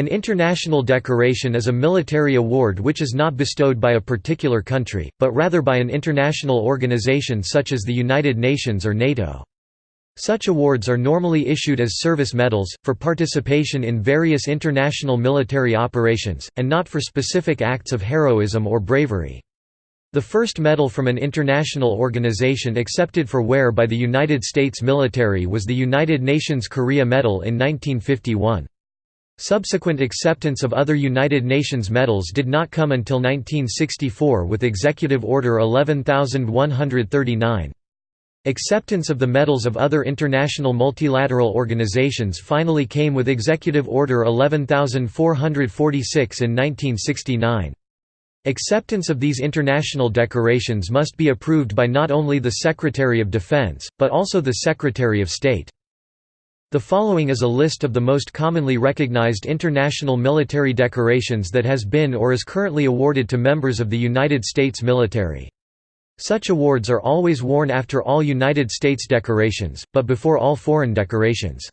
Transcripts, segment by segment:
An international decoration is a military award which is not bestowed by a particular country, but rather by an international organization such as the United Nations or NATO. Such awards are normally issued as service medals, for participation in various international military operations, and not for specific acts of heroism or bravery. The first medal from an international organization accepted for wear by the United States military was the United Nations Korea Medal in 1951. Subsequent acceptance of other United Nations medals did not come until 1964 with Executive Order 11139. Acceptance of the medals of other international multilateral organizations finally came with Executive Order 11446 in 1969. Acceptance of these international decorations must be approved by not only the Secretary of Defense, but also the Secretary of State. The following is a list of the most commonly recognized international military decorations that has been or is currently awarded to members of the United States military. Such awards are always worn after all United States decorations, but before all foreign decorations.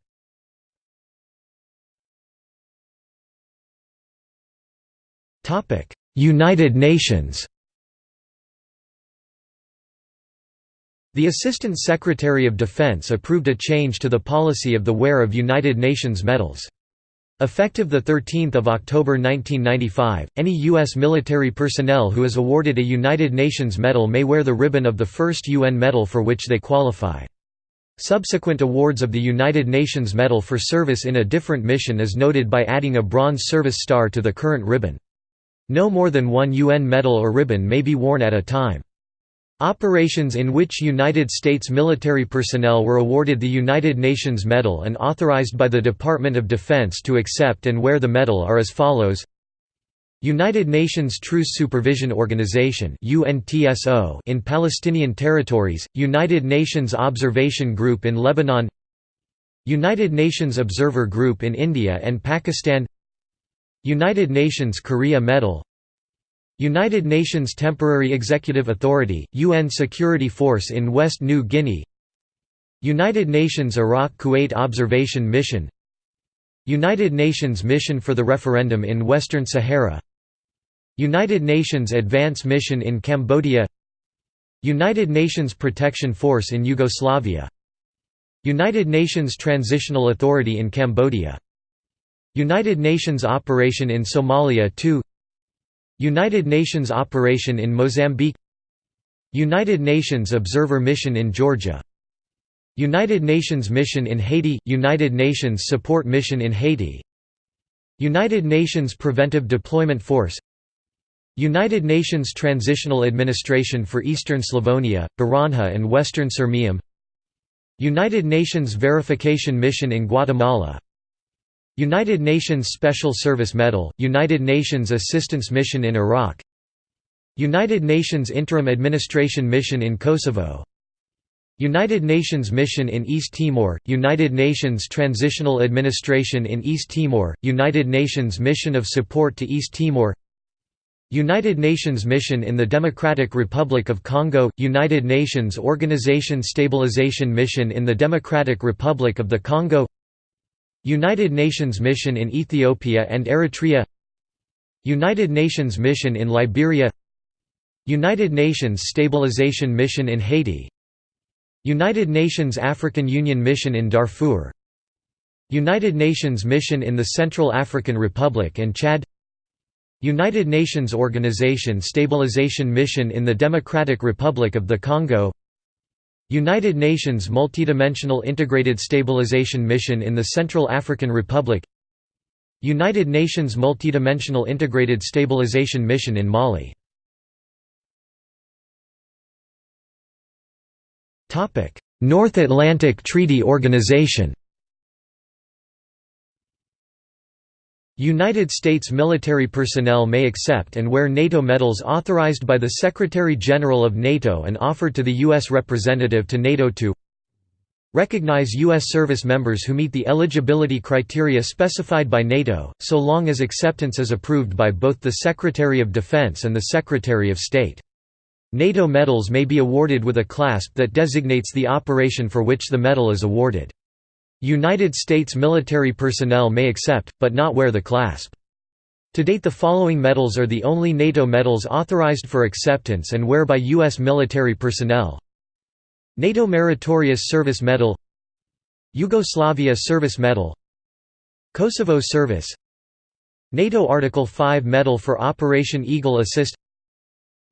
United Nations The Assistant Secretary of Defense approved a change to the policy of the wear of United Nations medals. Effective 13 October 1995, any U.S. military personnel who is awarded a United Nations medal may wear the ribbon of the first UN medal for which they qualify. Subsequent awards of the United Nations Medal for service in a different mission is noted by adding a bronze service star to the current ribbon. No more than one UN medal or ribbon may be worn at a time. Operations in which United States military personnel were awarded the United Nations Medal and authorized by the Department of Defense to accept and wear the medal are as follows. United Nations Truce Supervision Organization in Palestinian territories, United Nations Observation Group in Lebanon United Nations Observer Group in India and Pakistan United Nations Korea Medal United Nations Temporary Executive Authority, UN Security Force in West New Guinea. United Nations Iraq-Kuwait Observation Mission. United Nations Mission for the Referendum in Western Sahara. United Nations Advance Mission in Cambodia. United Nations Protection Force in Yugoslavia. United Nations Transitional Authority in Cambodia. United Nations Operation in Somalia 2 United Nations operation in Mozambique United Nations Observer Mission in Georgia United Nations Mission in Haiti United Nations Support Mission in Haiti United Nations Preventive Deployment Force United Nations Transitional Administration for Eastern Slavonia, Baranja and Western Sirmium United Nations Verification Mission in Guatemala United Nations Special Service Medal, United Nations Assistance Mission in Iraq United Nations Interim Administration Mission in Kosovo United Nations Mission in East Timor, United Nations Transitional Administration in East Timor, United Nations Mission of Support to East Timor United Nations Mission in the Democratic Republic of Congo, United Nations Organization Stabilization Mission in the Democratic Republic of the Congo United Nations Mission in Ethiopia and Eritrea United Nations Mission in Liberia United Nations Stabilization Mission in Haiti United Nations African Union Mission in Darfur United Nations Mission in the Central African Republic and Chad United Nations Organization Stabilization Mission in the Democratic Republic of the Congo United Nations Multidimensional Integrated Stabilization Mission in the Central African Republic. United Nations Multidimensional Integrated Stabilization Mission in Mali. North Atlantic Treaty Organization United States military personnel may accept and wear NATO medals authorized by the Secretary-General of NATO and offered to the U.S. representative to NATO to recognize U.S. service members who meet the eligibility criteria specified by NATO, so long as acceptance is approved by both the Secretary of Defense and the Secretary of State. NATO medals may be awarded with a clasp that designates the operation for which the medal is awarded. United States military personnel may accept, but not wear the clasp. To date the following medals are the only NATO medals authorized for acceptance and wear by U.S. military personnel. NATO Meritorious Service Medal Yugoslavia Service Medal Kosovo Service NATO Article 5 Medal for Operation Eagle Assist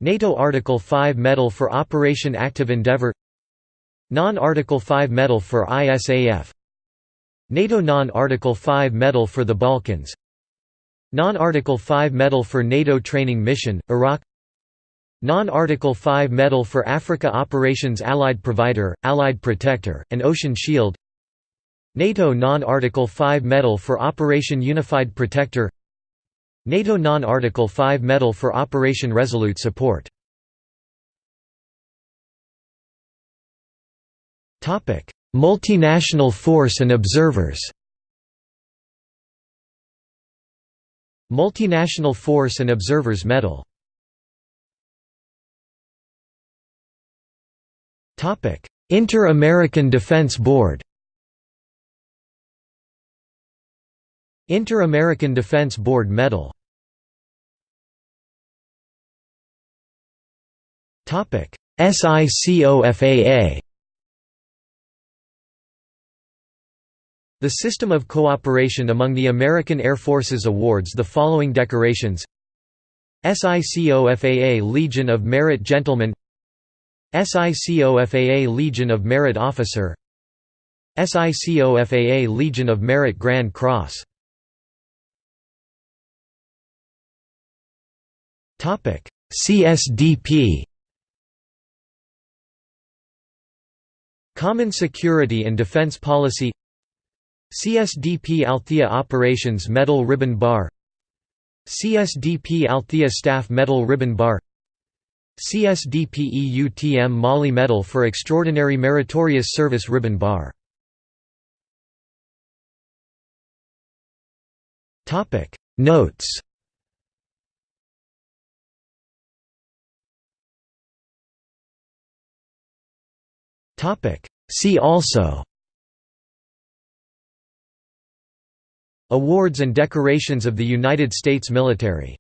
NATO Article 5 Medal for Operation Active Endeavour Non-Article 5 Medal for ISAF NATO Non-Article 5 Medal for the Balkans. Non-Article 5 Medal for NATO Training Mission, Iraq. Non-Article 5 Medal for Africa Operations Allied Provider, Allied Protector, and Ocean Shield. NATO Non-Article 5 Medal for Operation Unified Protector. NATO Non-Article 5 Medal for Operation Resolute Support Multinational Force and Observers. Multinational Force and Observers Medal Inter-American Defense Board. Inter-American Defense Board Medal SICOFAA The System of Cooperation among the American Air Forces awards the following decorations. SICOFAA Legion of Merit Gentleman SICOFAA Legion of Merit Officer. SICOFAA Legion of Merit Grand Cross. CSDP Common Security and Defense Policy CSDP Althea Operations Medal Ribbon Bar CSDP Althea Staff Medal Ribbon Bar CSDP EUTM Mali Medal for Extraordinary Meritorious Service Ribbon Bar Notes See also Awards and decorations of the United States military